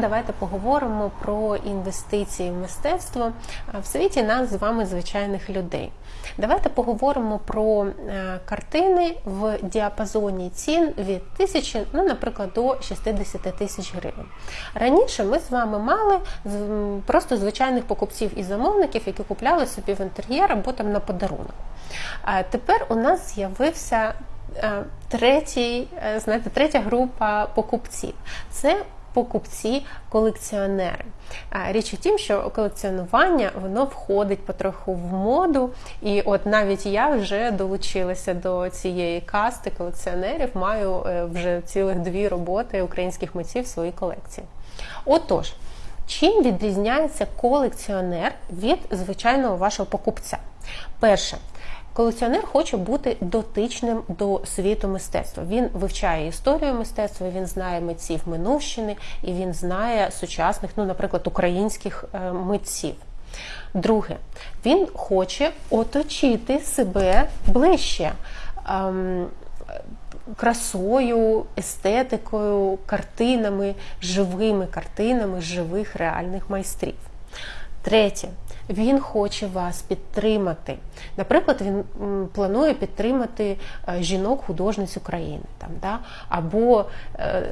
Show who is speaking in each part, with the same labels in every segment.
Speaker 1: Давайте поговоримо про інвестиції в мистецтво в світі нас з вами звичайних людей. Давайте поговоримо про е, картини в діапазоні цін від тисячі, ну, наприклад, до 60 тисяч гривень. Раніше ми з вами мали просто звичайних покупців і замовників, які купляли собі в інтер'єр або там на подарунок. А тепер у нас з'явився е, третій, е, знаєте, третя група покупців. Це покупці-колекціонери. Річ у тім, що колекціонування воно входить потроху в моду, і от навіть я вже долучилася до цієї касти колекціонерів, маю е, вже цілих дві роботи українських митців в своїй колекції. Отож, чим відрізняється колекціонер від звичайного вашого покупця? Перше, Колекціонер хоче бути дотичним до світу мистецтва. Він вивчає історію мистецтва, він знає митців минувщини і він знає сучасних, ну, наприклад, українських е, митців. Друге, він хоче оточити себе ближче. Ем, красою, естетикою, картинами, живими картинами живих реальних майстрів. Третє, він хоче вас підтримати. Наприклад, він планує підтримати е, жінок-художниць України там, да? або е,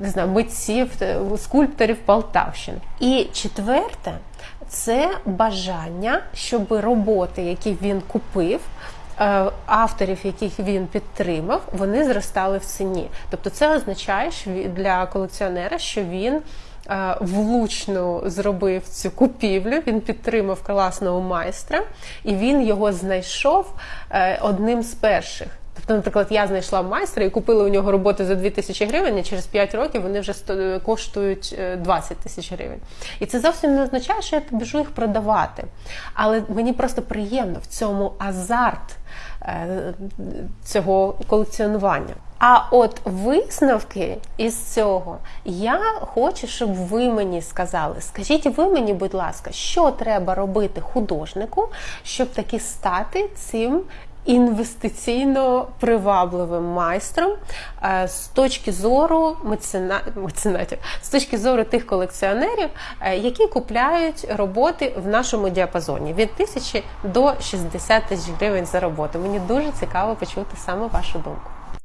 Speaker 1: не знаю, митців, е, скульпторів Полтавщини. І четверте це бажання, щоб роботи, які він купив. Авторів, яких він підтримав, вони зростали в ціні. Тобто, це означає для колекціонера, що він влучно зробив цю купівлю. Він підтримав класного майстра, і він його знайшов е, одним з перших. Тобто, наприклад, я знайшла майстра і купила у нього роботи за 2 тисячі гривень, і через 5 років вони вже коштують 20 е, тисяч гривень. І це зовсім не означає, що я біжу їх продавати. Але мені просто приємно в цьому азарт цього колекціонування. А от висновки із цього я хочу, щоб ви мені сказали. Скажіть ви мені, будь ласка, що треба робити художнику, щоб таки стати цим інвестиційно привабливим майстром е, з точки зору мецена... меценатів, з точки зору тих колекціонерів, е, які купляють роботи в нашому діапазоні від тисячі до 60 тисяч гривень за роботу. Мені дуже цікаво почути саме вашу думку.